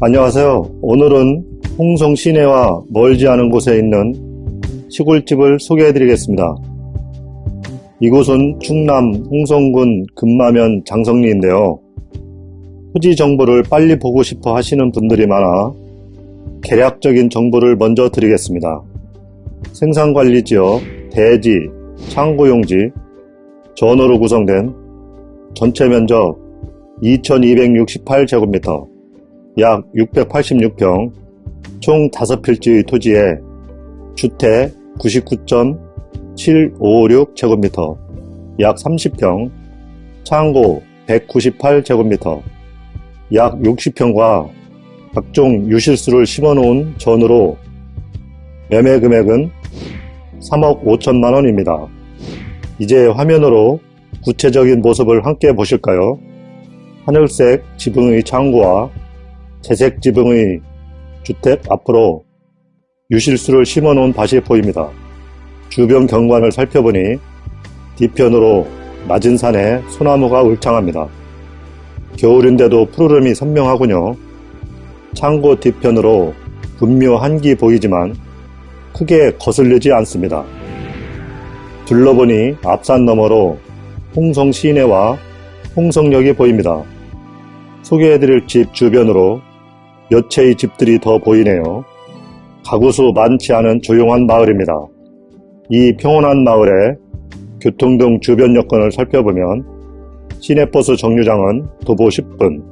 안녕하세요. 오늘은 홍성 시내와 멀지 않은 곳에 있는 시골집을 소개해 드리겠습니다. 이곳은 충남 홍성군 금마면 장성리인데요. 토지 정보를 빨리 보고 싶어 하시는 분들이 많아 개략적인 정보를 먼저 드리겠습니다. 생산관리지역, 대지, 창고용지, 전으로 구성된 전체 면적 2268제곱미터, 약 686평, 총 5필지의 토지에 주택 99.756제곱미터, 약 30평, 창고 198제곱미터, 약 60평과 각종 유실수를 심어놓은 전으로 매매 금액은 3억 5천만 원입니다. 이제 화면으로 구체적인 모습을 함께 보실까요? 하늘색 지붕의 창고와 채색 지붕의 주택 앞으로 유실수를 심어놓은 밭이 보입니다. 주변 경관을 살펴보니 뒤편으로 낮은 산에 소나무가 울창합니다. 겨울인데도 푸르름이 선명하군요. 창고 뒤편으로 분묘 한 기 보이지만 크게 거슬리지 않습니다. 둘러보니 앞산 너머로 홍성 시내와 홍성역이 보입니다. 소개해드릴 집 주변으로 몇 채의 집들이 더 보이네요. 가구수 많지 않은 조용한 마을입니다. 이 평온한 마을에 교통 등 주변 여건을 살펴보면 시내버스 정류장은 도보 10분,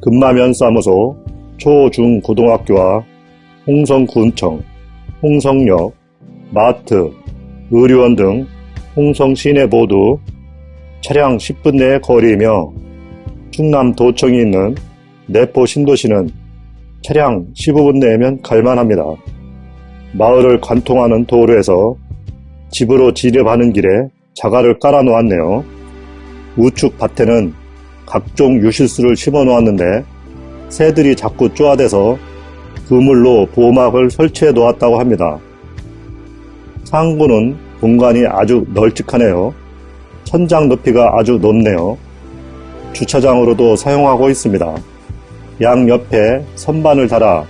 금마면 사무소, 초, 중, 고등학교와 홍성군청, 홍성역, 마트, 의료원 등 홍성 시내 모두 차량 10분 내의 거리이며 충남 도청이 있는 내포 신도시는 차량 15분 내면 갈만합니다. 마을을 관통하는 도로에서 집으로 지렵하는 길에 자갈을 깔아 놓았네요. 우측 밭에는 각종 유실수를 심어 놓았는데 새들이 자꾸 쪼아대서 그물로 보호막을 설치해 놓았다고 합니다. 상구는 공간이 아주 널찍하네요. 천장 높이가 아주 높네요. 주차장으로도 사용하고 있습니다. 양 옆에 선반을 달아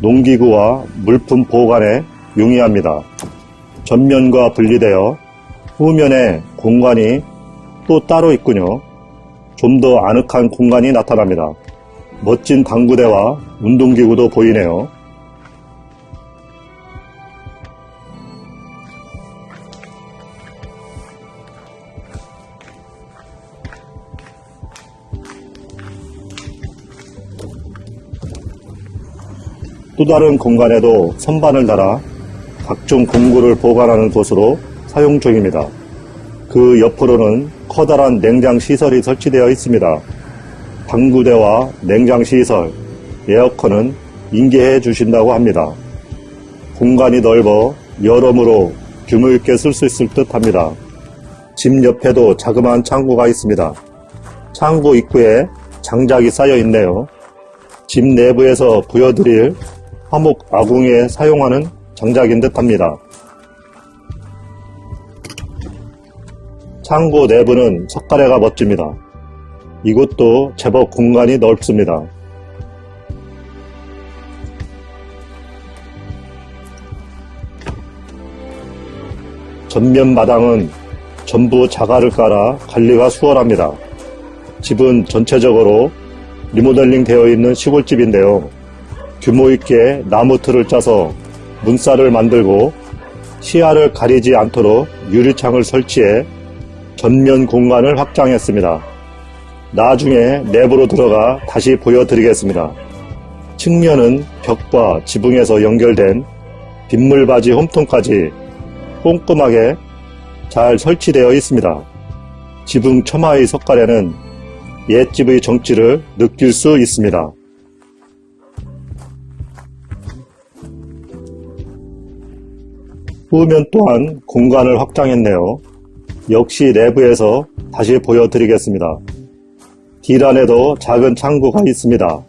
농기구와 물품 보관에 용이합니다. 전면과 분리되어 후면에 공간이 또 따로 있군요. 좀 더 아늑한 공간이 나타납니다. 멋진 당구대와 운동기구도 보이네요. 또 다른 공간에도 선반을 달아 각종 공구를 보관하는 곳으로 사용 중입니다. 그 옆으로는 커다란 냉장 시설이 설치되어 있습니다. 방구대와 냉장 시설, 에어컨은 인계해 주신다고 합니다. 공간이 넓어 여러모로 규모 있게 쓸 수 있을 듯 합니다. 집 옆에도 자그마한 창고가 있습니다. 창고 입구에 장작이 쌓여 있네요. 집 내부에서 보여드릴 화목 아궁이에 사용하는 장작인 듯 합니다. 창고 내부는 석가래가 멋집니다. 이곳도 제법 공간이 넓습니다. 전면 마당은 전부 자갈을 깔아 관리가 수월합니다. 집은 전체적으로 리모델링 되어 있는 시골집인데요. 규모 있게 나무 틀을 짜서 문살을 만들고 시야를 가리지 않도록 유리창을 설치해 전면 공간을 확장했습니다. 나중에 내부로 들어가 다시 보여드리겠습니다. 측면은 벽과 지붕에서 연결된 빗물바지 홈통까지 꼼꼼하게 잘 설치되어 있습니다. 지붕 처마의 석가래는 옛집의 정취를 느낄 수 있습니다. 후면 또한 공간을 확장했네요. 역시 내부에서 다시 보여드리겠습니다. 길 안에도 작은 창구가 있습니다.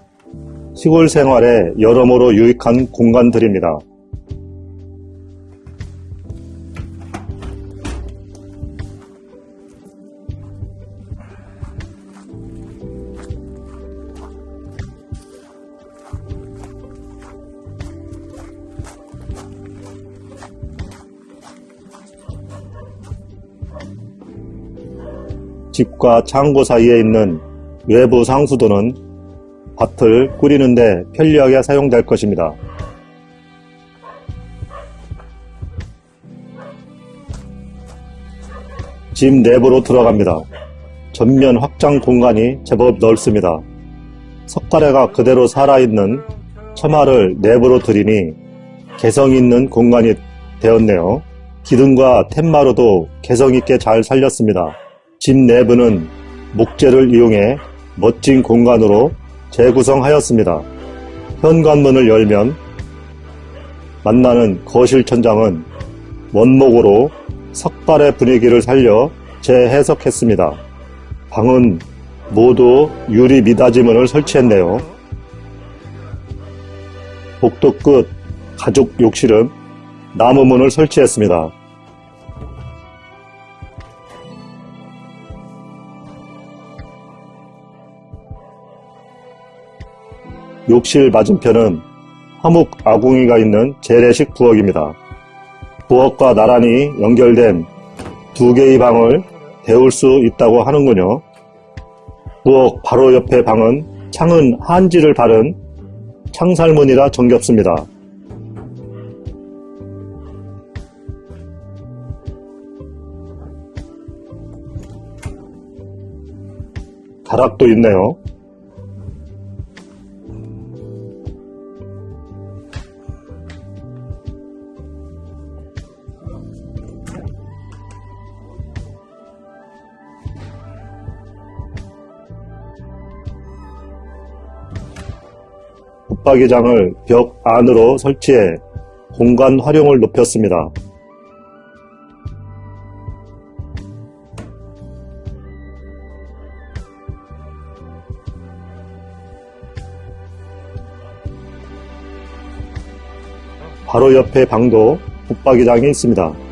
시골 생활에 여러모로 유익한 공간들입니다. 집과 창고 사이에 있는 외부 상수도는 밭을 꾸리는데 편리하게 사용될 것입니다. 집 내부로 들어갑니다. 전면 확장 공간이 제법 넓습니다. 석가래가 그대로 살아있는 처마를 내부로 들이니 개성 있는 공간이 되었네요. 기둥과 툇마루도 개성 있게 잘 살렸습니다. 집 내부는 목재를 이용해 멋진 공간으로 재구성하였습니다. 현관문을 열면 만나는 거실 천장은 원목으로 석발의 분위기를 살려 재해석했습니다. 방은 모두 유리 미닫이문을 설치했네요. 복도 끝 가족 욕실은 나무문을 설치했습니다. 욕실 맞은편은 화목 아궁이가 있는 재래식 부엌입니다. 부엌과 나란히 연결된 두 개의 방을 데울 수 있다고 하는군요. 부엌 바로 옆에 방은 창은 한지를 바른 창살문이라 정겹습니다. 다락도 있네요. 붙박이장을 벽 안으로 설치해 공간 활용을 높였습니다. 바로 옆에 방도 붙박이장이 있습니다.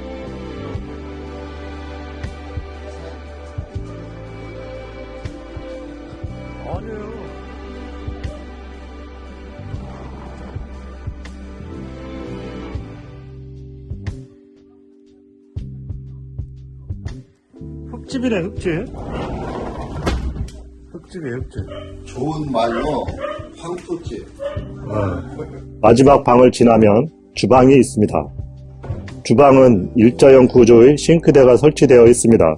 흙집이네 흙집 흙집이에 흙집 좋은 말로 황토집. 마지막 방을 지나면 주방이 있습니다. 주방은 일자형 구조의 싱크대가 설치되어 있습니다.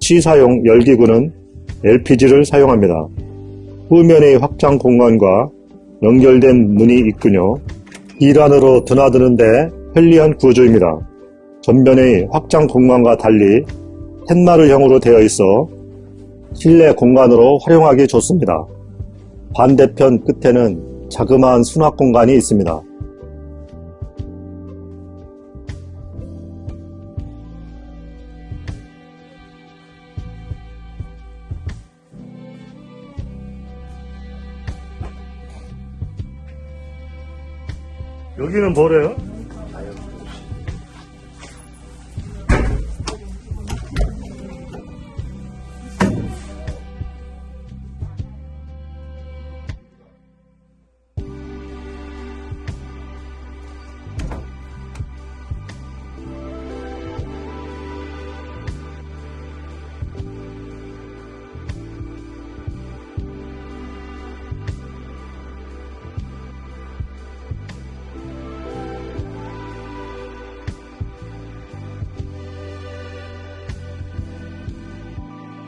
시사용 열기구는 LPG를 사용합니다. 후면의 확장 공간과 연결된 문이 있군요. 일안으로 드나드는데 편리한 구조입니다. 전면의 확장 공간과 달리 툇마루형으로 되어 있어 실내 공간으로 활용하기 좋습니다. 반대편 끝에는 자그마한 수납 공간이 있습니다. 여기는 뭐래요?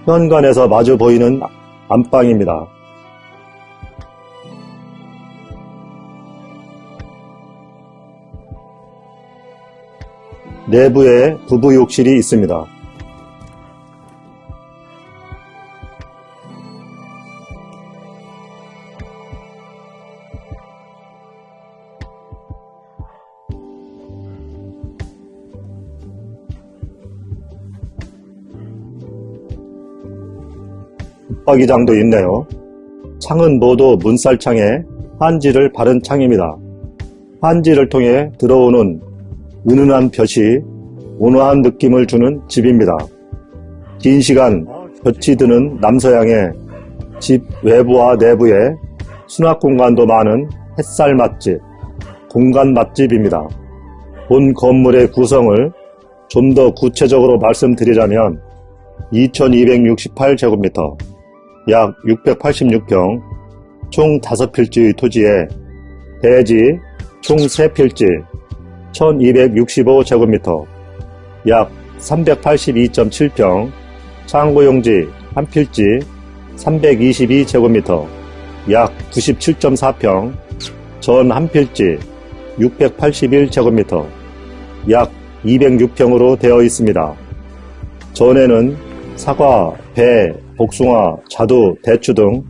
현관에서 마주 보이는 안방입니다. 내부에 부부 욕실이 있습니다. 붙박이장도 있네요. 창은 모두 문살창에 한지를 바른 창입니다. 한지를 통해 들어오는 은은한 볕이 온화한 느낌을 주는 집입니다. 긴 시간 볕이 드는 남서양의 집 외부와 내부에 수납 공간도 많은 햇살 맛집, 공간 맛집입니다. 본 건물의 구성을 좀 더 구체적으로 말씀드리자면 2268제곱미터, 약 686평, 총 5필지의 토지에 대지 총 3필지 1265제곱미터, 약 382.7평, 창고용지 1필지 322제곱미터, 약 97.4평, 전 한필지 681제곱미터, 약 206평으로 되어 있습니다. 전에는 사과, 배, 복숭아, 자두, 대추 등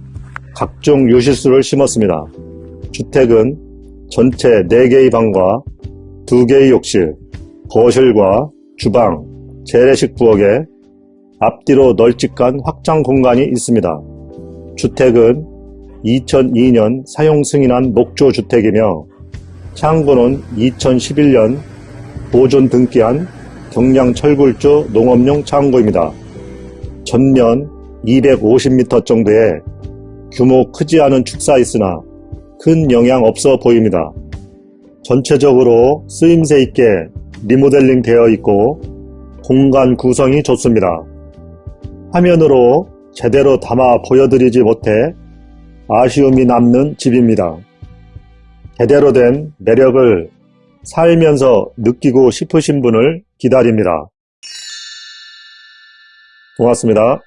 각종 유실수를 심었습니다. 주택은 전체 4개의 방과 2개의 욕실, 거실과 주방, 재래식 부엌에 앞뒤로 널찍한 확장 공간이 있습니다. 주택은 2002년 사용 승인한 목조 주택이며 창고는 2011년 보존 등기한 경량 철굴조 농업용 창고입니다. 전면 250m 정도의 규모 크지 않은 축사 있으나 큰 영향 없어 보입니다. 전체적으로 쓰임새 있게 리모델링 되어 있고 공간 구성이 좋습니다. 화면으로 제대로 담아 보여드리지 못해 아쉬움이 남는 집입니다. 제대로 된 매력을 살면서 느끼고 싶으신 분을 기다립니다. 고맙습니다.